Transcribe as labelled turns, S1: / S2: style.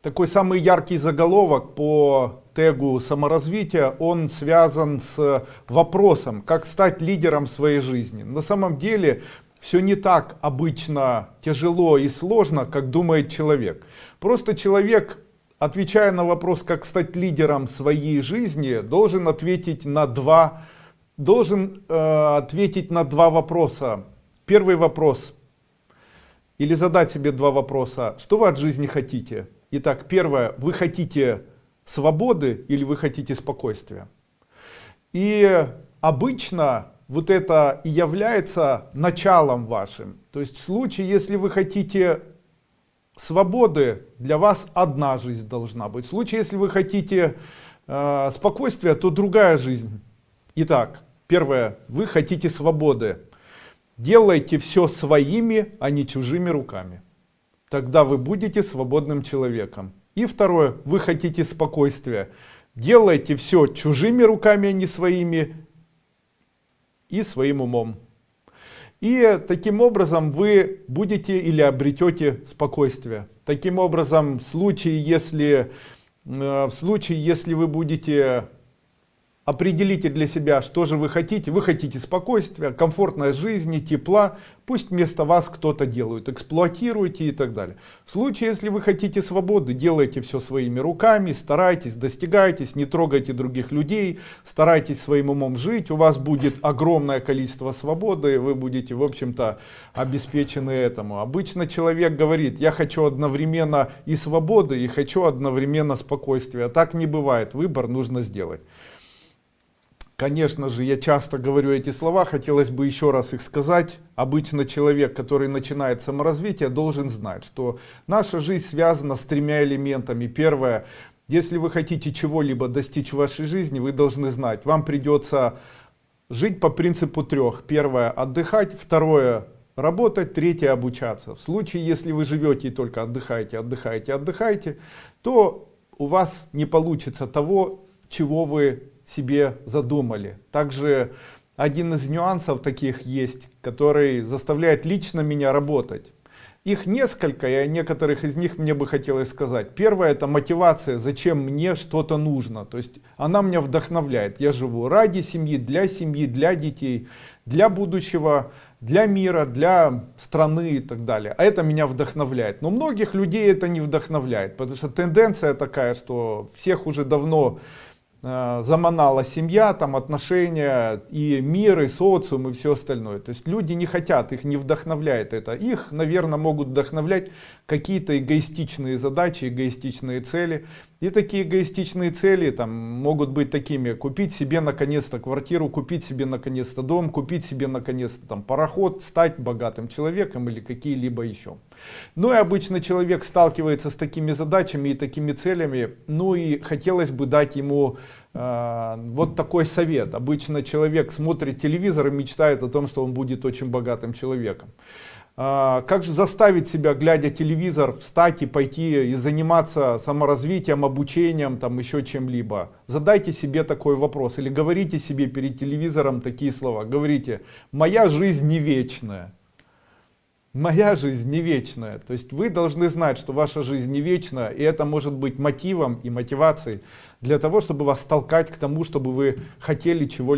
S1: Такой самый яркий заголовок по тегу саморазвития, он связан с вопросом, как стать лидером своей жизни. На самом деле все не так обычно тяжело и сложно, как думает человек. Просто человек, отвечая на вопрос, как стать лидером своей жизни, должен ответить на два, должен э, ответить на два вопроса. Первый вопрос, или задать себе два вопроса. Что вы от жизни хотите? Итак, первое, вы хотите свободы или вы хотите спокойствия? И обычно вот это и является началом вашим. То есть в случае, если вы хотите свободы, для вас одна жизнь должна быть. В случае, если вы хотите э, спокойствия, то другая жизнь. Итак, первое, вы хотите свободы. Делайте все своими, а не чужими руками. Тогда вы будете свободным человеком. И второе, вы хотите спокойствия. Делайте все чужими руками, а не своими, и своим умом. И таким образом вы будете или обретете спокойствие. Таким образом, в случае, если, э, в случае, если вы будете Определите для себя, что же вы хотите. Вы хотите спокойствия, комфортной жизни, тепла. Пусть вместо вас кто-то делает. Эксплуатируйте и так далее. В случае, если вы хотите свободы, делайте все своими руками, старайтесь, достигайтесь, не трогайте других людей, старайтесь своим умом жить. У вас будет огромное количество свободы, вы будете, в общем-то, обеспечены этому. Обычно человек говорит, я хочу одновременно и свободы, и хочу одновременно спокойствия. Так не бывает. Выбор нужно сделать. Конечно же, я часто говорю эти слова, хотелось бы еще раз их сказать. Обычно человек, который начинает саморазвитие, должен знать, что наша жизнь связана с тремя элементами. Первое, если вы хотите чего-либо достичь в вашей жизни, вы должны знать, вам придется жить по принципу трех. Первое, отдыхать. Второе, работать. Третье, обучаться. В случае, если вы живете и только отдыхаете, отдыхаете, отдыхаете, то у вас не получится того, чего вы себе задумали. Также один из нюансов таких есть, который заставляет лично меня работать. Их несколько, и о некоторых из них мне бы хотелось сказать. Первое это мотивация, зачем мне что-то нужно. То есть она меня вдохновляет. Я живу ради семьи, для семьи, для детей, для будущего, для мира, для страны и так далее. А это меня вдохновляет. Но многих людей это не вдохновляет, потому что тенденция такая, что всех уже давно заманала семья, там отношения, и мир, и социум, и все остальное. То есть люди не хотят, их не вдохновляет это. Их, наверное, могут вдохновлять какие-то эгоистичные задачи, эгоистичные цели. И такие эгоистичные цели там могут быть такими, купить себе наконец-то квартиру, купить себе наконец-то дом, купить себе наконец-то там пароход, стать богатым человеком или какие-либо еще. Ну и обычно человек сталкивается с такими задачами и такими целями, ну и хотелось бы дать ему э, вот такой совет. Обычно человек смотрит телевизор и мечтает о том, что он будет очень богатым человеком. А, как же заставить себя, глядя телевизор, встать и пойти и заниматься саморазвитием, обучением, там еще чем-либо? Задайте себе такой вопрос или говорите себе перед телевизором такие слова. Говорите, моя жизнь не вечная. Моя жизнь не вечная. То есть вы должны знать, что ваша жизнь не вечна, и это может быть мотивом и мотивацией для того, чтобы вас толкать к тому, чтобы вы хотели чего-либо.